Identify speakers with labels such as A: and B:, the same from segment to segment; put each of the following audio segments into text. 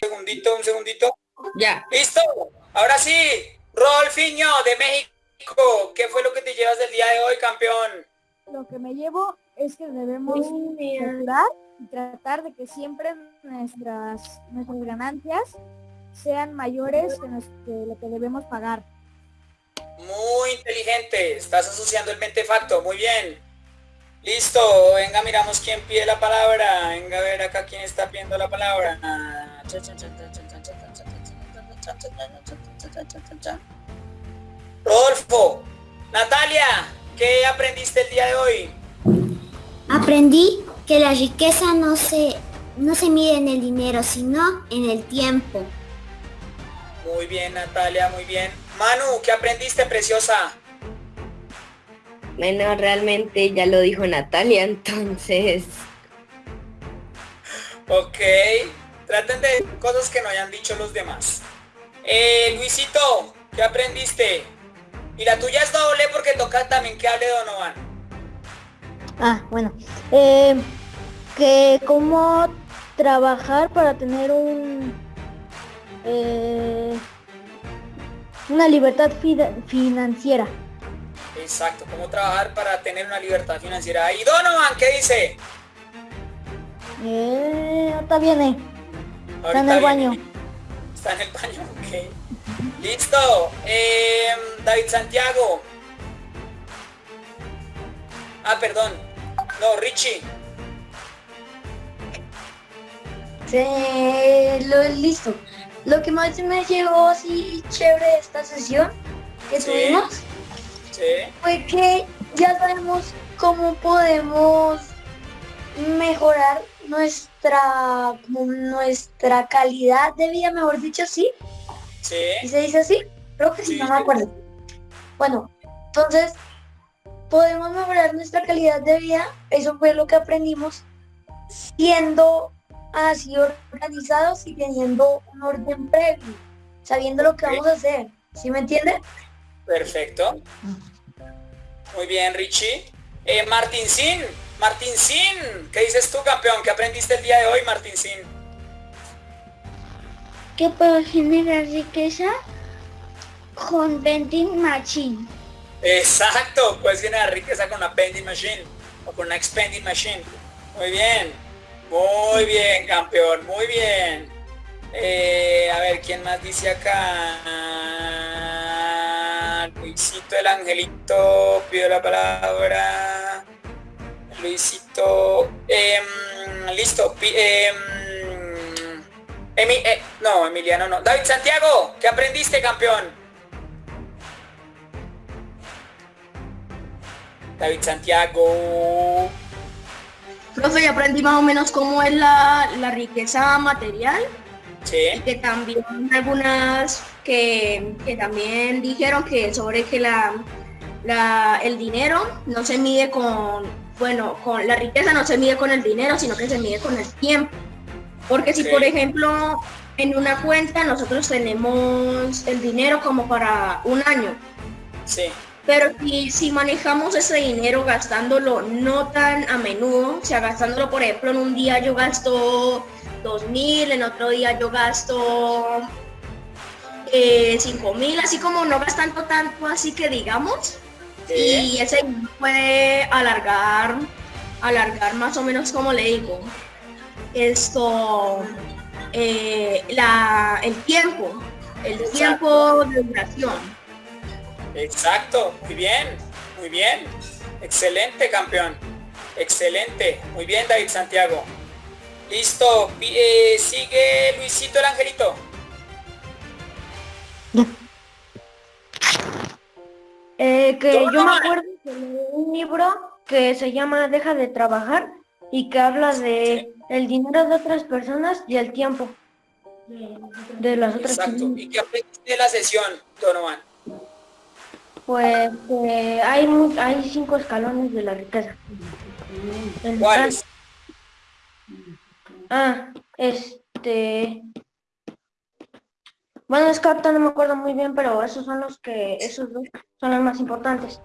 A: segundito, un segundito.
B: Ya.
A: ¿Listo? Ahora sí, Rolfiño de México. ¿Qué fue lo que te llevas del día de hoy, campeón?
C: Lo que me llevo es que debemos mejorar y tratar de que siempre nuestras, nuestras ganancias sean mayores que, nos- que lo que debemos pagar.
A: Muy inteligente. Estás asociando el mentefacto. Muy bien. Listo. Venga, miramos quién pide la palabra. Venga a ver acá quién está pidiendo la palabra. Rodolfo. Natalia. ¿Qué aprendiste el día de hoy?
D: Aprendí que la riqueza no se, no se mide en el dinero, sino en el tiempo.
A: Muy bien, Natalia. Muy bien. Manu, ¿qué aprendiste, preciosa?
B: Bueno, realmente ya lo dijo Natalia, entonces...
A: Ok. Traten de cosas que no hayan dicho los demás. Eh, Luisito, ¿qué aprendiste? Y la tuya es doble porque toca también que hable Donovan.
C: Ah, bueno. Eh, que cómo trabajar para tener un eh, una libertad financiera.
A: Exacto, cómo trabajar para tener una libertad financiera. Y Donovan, ¿qué dice?
C: Eh, está bien, eh. Está en
A: Ahorita
C: el baño.
A: viene. Está en el baño, ok. Listo. Em, David Santiago. Ah, perdón. No, Richie.
E: Sí, lo, listo. Lo que más me llegó así chévere de esta sesión que
A: Sí.
E: tuvimos
A: Sí.
E: fue que ya sabemos cómo podemos mejorar nuestra nuestra calidad de vida, mejor dicho, sí.
A: Sí.
E: ¿Y se dice así? Creo que sí,
A: Sí,
E: no me acuerdo. Bueno, entonces podemos mejorar nuestra calidad de vida. Eso fue lo que aprendimos siendo así organizados y teniendo un orden previo, sabiendo lo que vamos a hacer. ¿Sí me entienden?
A: Perfecto. Muy bien, Richie. Eh, Martín Sin. Martín Sin. ¿Qué dices tú, campeón? ¿Qué aprendiste el día de hoy, Martín Sin?
D: Que puedo generar riqueza con vending machine.
A: Exacto. Puedes generar riqueza con una vending machine o con una expending machine. Muy bien. Muy bien, campeón. Muy bien. Eh, a ver, ¿quién más dice acá? Luisito el Angelito pidió la palabra. Luisito. em, listo. em, eh, no, Emiliano no. David Santiago, ¿qué aprendiste, campeón? David Santiago.
F: Profe, ya aprendí más o menos cómo es la, la riqueza material. Y
A: Sí,
F: que también algunas que, que también dijeron que sobre que la, la- el dinero no se mide con, bueno, con la riqueza no se mide con el dinero, sino que se mide con el tiempo. Porque si por ejemplo en una cuenta nosotros tenemos el dinero como para un año,
A: sí,
F: pero si, si manejamos ese dinero gastándolo no tan a menudo, o sea, gastándolo, por ejemplo, en un día yo gasto 2.000, en otro día yo gasto eh, 5.000, así como no gastando tanto, así que digamos,
A: sí.
F: y ese puede alargar, alargar más o menos como le digo, esto, eh, la, el tiempo, el
A: Exacto.
F: tiempo de duración.
A: Exacto, muy bien, muy bien. Excelente, campeón. Excelente. Muy bien, David Santiago. Listo. eh, sigue Luisito el Angelito.
C: Eh, que
A: Yo
C: me acuerdo que leí un libro que se llama Deja de trabajar y que habla de el dinero de otras personas y el tiempo de las otras
A: Exacto.
C: personas.
A: ¿Y qué aprendiste de la sesión, Donovan?
C: Pues que hay hay cinco escalones de la riqueza.
A: ¿Cuáles?
C: Ah, este. Bueno, es que no me acuerdo muy bien, pero esos son los que, esos dos son los más importantes.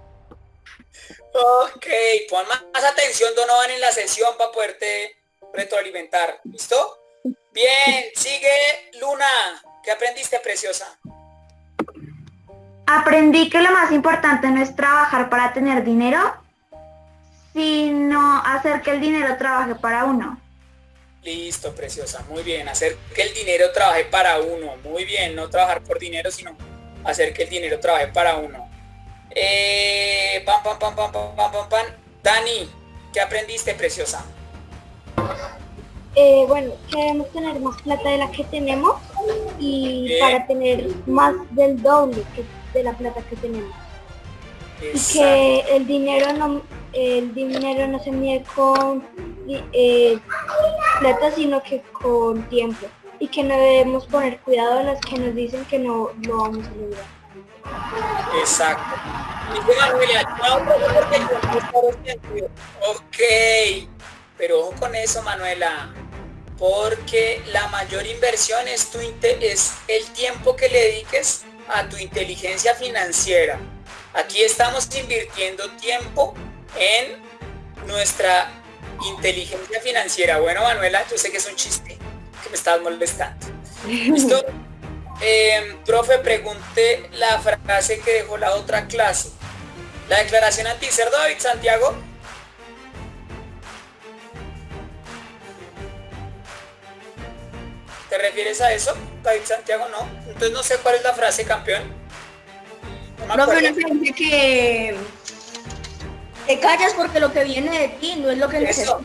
A: Ok, pon más atención Donovan en la sesión para poderte retroalimentar. ¿Listo? Bien, sigue Luna. ¿Qué aprendiste, preciosa?
G: Aprendí que lo más importante no es trabajar para tener dinero, sino hacer que el dinero trabaje para uno.
A: Listo, preciosa, muy bien. Hacer que el dinero trabaje para uno, muy bien. No trabajar por dinero, sino hacer que el dinero trabaje para uno. Eh, pam, pam, pam, pam, pam, pam, pam. Dani, ¿qué aprendiste, preciosa?
H: Eh, bueno, que debemos tener más plata de la que tenemos y
A: eh.
H: para tener más del doble que de la plata que tenemos. Y que el dinero no el dinero no se mide con eh, plata sino que con tiempo y que no debemos poner cuidado a las que nos dicen que no lo vamos a lograr.
A: Exacto. Ok, pero ojo con eso, Manuela, porque la mayor inversión es, tu es el tiempo que le dediques a tu inteligencia financiera. Aquí estamos invirtiendo tiempo en nuestra inteligencia financiera. Bueno, Manuela, yo sé que es un chiste, que me estás molestando. ¿Listo? Eh, profe, pregunte la frase que dejó la otra clase. La declaración anticerdo David Santiago. ¿Te refieres a eso? David Santiago no. Entonces no sé cuál es la frase, campeón. No acuerdo.
F: una frase que te callas porque lo que viene de ti no es lo que necesito.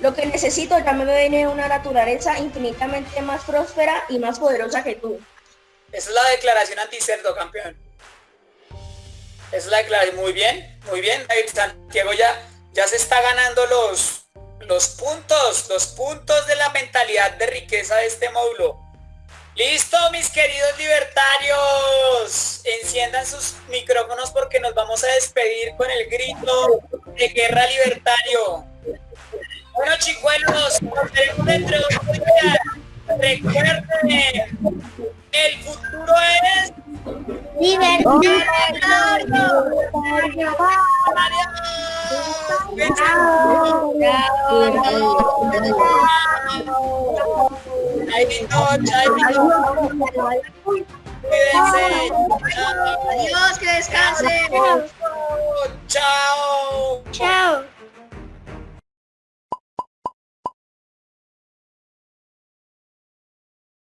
F: Lo que necesito ya me viene de una naturaleza infinitamente más próspera y más poderosa que tú.
A: Esa es la declaración anticerdo, campeón. Esa es la declaración. Muy bien, muy bien. David Santiago ya, ya se está ganando los, los puntos, los puntos de la mentalidad de riqueza de este módulo. Listo, mis queridos libertarios. Enciendan sus micrófonos porque nos vamos a despedir con el grito de guerra libertario. Bueno, chicuelos, nos veremos dentro de. Recuerden, el futuro es Cuídense.
F: Adiós, que descansen.
A: Chao.
C: Chao.